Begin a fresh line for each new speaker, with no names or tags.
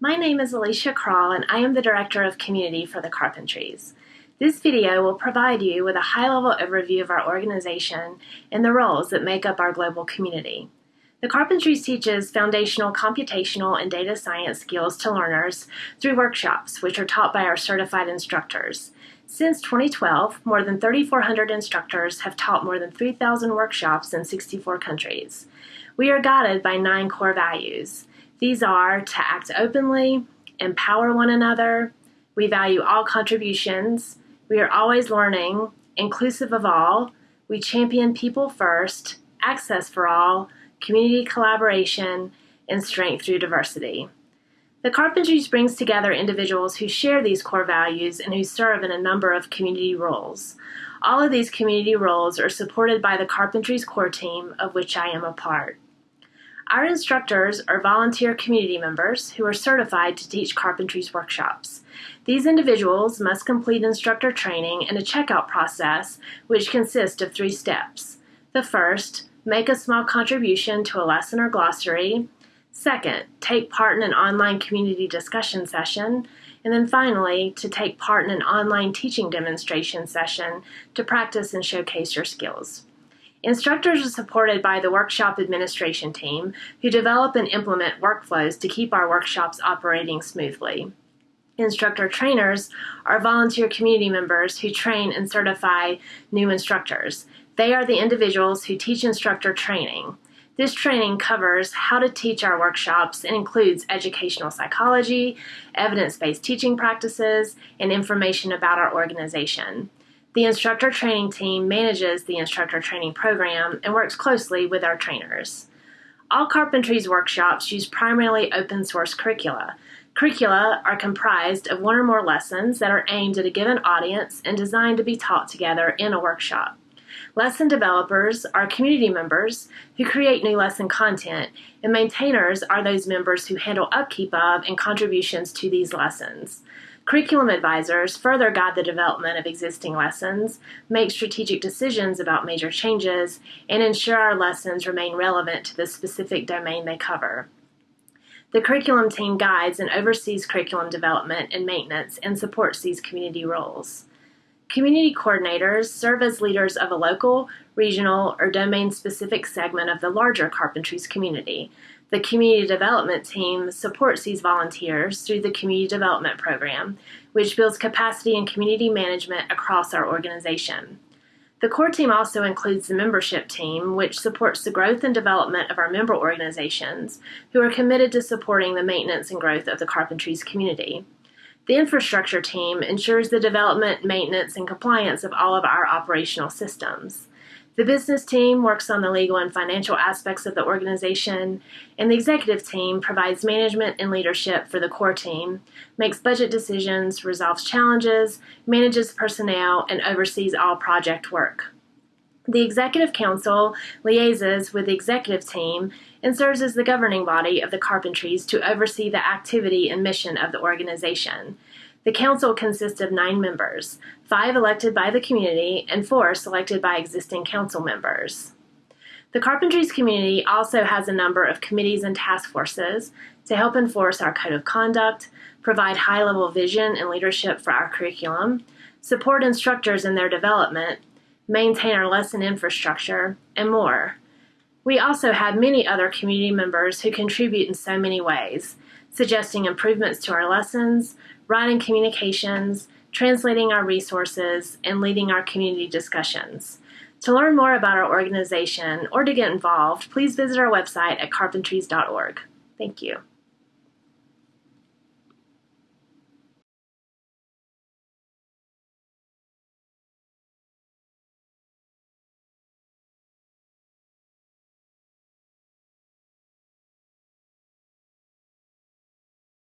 My name is Alicia Kral and I am the Director of Community for the Carpentries. This video will provide you with a high-level overview of our organization and the roles that make up our global community. The Carpentries teaches foundational computational and data science skills to learners through workshops, which are taught by our certified instructors. Since 2012, more than 3,400 instructors have taught more than 3,000 workshops in 64 countries. We are guided by nine core values. These are to act openly, empower one another, we value all contributions, we are always learning, inclusive of all, we champion people first, access for all, community collaboration, and strength through diversity. The Carpentries brings together individuals who share these core values and who serve in a number of community roles. All of these community roles are supported by the Carpentries core team, of which I am a part. Our instructors are volunteer community members who are certified to teach carpentries workshops. These individuals must complete instructor training and a checkout process, which consists of three steps. The first, make a small contribution to a lesson or glossary. Second, take part in an online community discussion session. And then finally, to take part in an online teaching demonstration session to practice and showcase your skills. Instructors are supported by the workshop administration team, who develop and implement workflows to keep our workshops operating smoothly. Instructor trainers are volunteer community members who train and certify new instructors. They are the individuals who teach instructor training. This training covers how to teach our workshops and includes educational psychology, evidence-based teaching practices, and information about our organization. The instructor training team manages the instructor training program and works closely with our trainers. All Carpentries workshops use primarily open source curricula. Curricula are comprised of one or more lessons that are aimed at a given audience and designed to be taught together in a workshop. Lesson developers are community members who create new lesson content, and maintainers are those members who handle upkeep of and contributions to these lessons. Curriculum advisors further guide the development of existing lessons, make strategic decisions about major changes, and ensure our lessons remain relevant to the specific domain they cover. The curriculum team guides and oversees curriculum development and maintenance and supports these community roles. Community coordinators serve as leaders of a local, regional, or domain-specific segment of the larger Carpentries community. The community development team supports these volunteers through the Community Development Program, which builds capacity and community management across our organization. The core team also includes the membership team, which supports the growth and development of our member organizations, who are committed to supporting the maintenance and growth of the Carpentries community. The infrastructure team ensures the development, maintenance, and compliance of all of our operational systems. The business team works on the legal and financial aspects of the organization, and the executive team provides management and leadership for the core team, makes budget decisions, resolves challenges, manages personnel, and oversees all project work. The Executive Council liaises with the executive team and serves as the governing body of the Carpentries to oversee the activity and mission of the organization. The council consists of nine members, five elected by the community and four selected by existing council members. The Carpentries community also has a number of committees and task forces to help enforce our code of conduct, provide high-level vision and leadership for our curriculum, support instructors in their development, maintain our lesson infrastructure, and more. We also have many other community members who contribute in so many ways, suggesting improvements to our lessons, writing communications, translating our resources, and leading our community discussions. To learn more about our organization or to get involved, please visit our website at carpentries.org. Thank you.